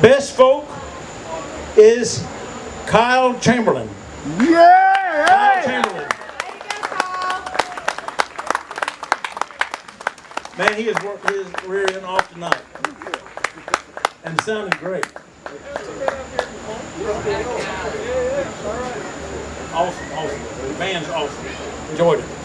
best folk is Kyle Chamberlain. Yeah! Kyle Chamberlain. Man, he has worked his rear end off tonight. And sounding great. Awesome, awesome. The band's awesome. Enjoyed it.